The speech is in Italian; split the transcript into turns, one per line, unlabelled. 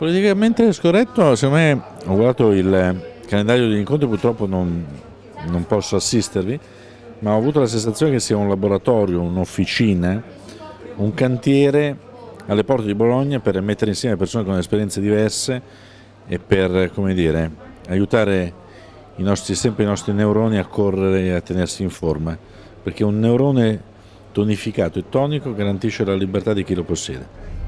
Politicamente scorretto, secondo me, ho guardato il eh, calendario degli incontri, purtroppo non, non posso assistervi, ma ho avuto la sensazione che sia un laboratorio, un'officina, un cantiere alle porte di Bologna per mettere insieme persone con esperienze diverse e per dire, aiutare i nostri, sempre i nostri neuroni a correre e a tenersi in forma, perché un neurone tonificato e tonico garantisce la libertà di chi lo possiede.